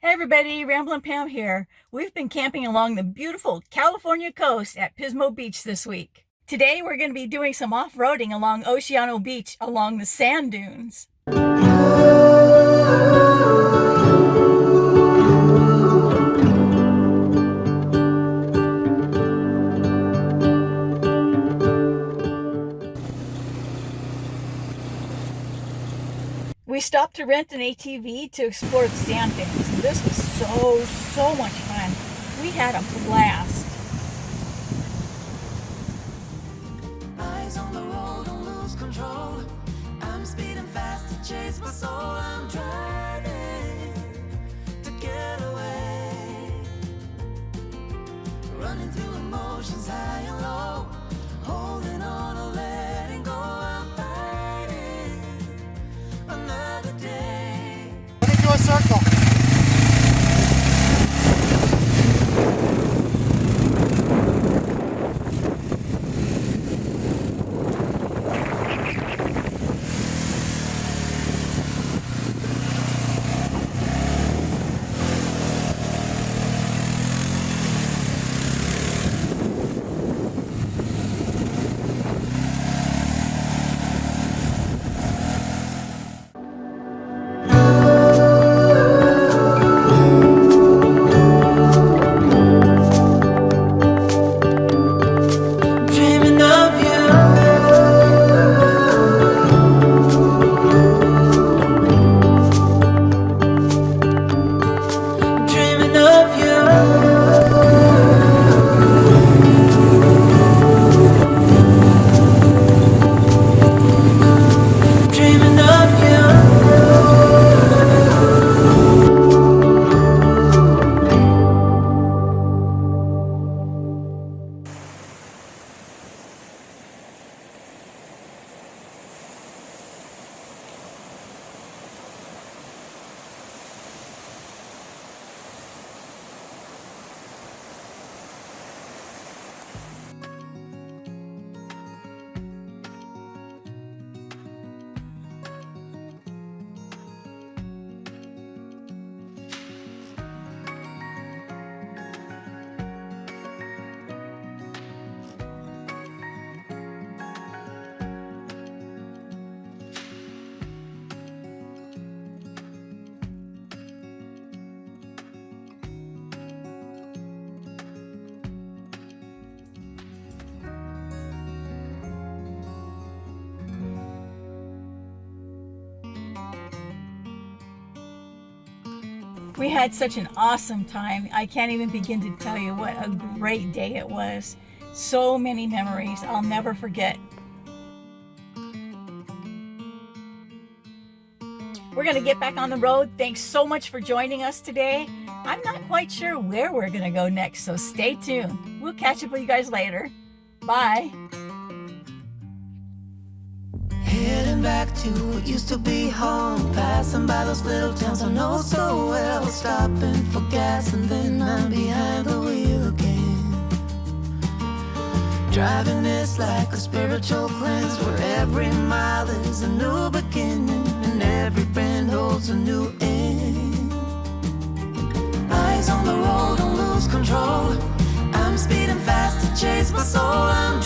Hey everybody, Ramblin' Pam here. We've been camping along the beautiful California coast at Pismo Beach this week. Today we're going to be doing some off-roading along Oceano Beach along the sand dunes. We stopped to rent an ATV to explore the sand dunes. This was so, so much fun. We had a blast. I'm speeding fast to chase my soul. I'm circle. We had such an awesome time. I can't even begin to tell you what a great day it was. So many memories I'll never forget. We're going to get back on the road. Thanks so much for joining us today. I'm not quite sure where we're going to go next, so stay tuned. We'll catch up with you guys later. Bye. Heading back to what used to be home. Passing by those little towns I know so well. Stopping for gas and then I'm behind the wheel again. Driving is like a spiritual cleanse where every mile is a new beginning and every bend holds a new end. Eyes on the road, don't lose control. I'm speeding fast to chase my soul. I'm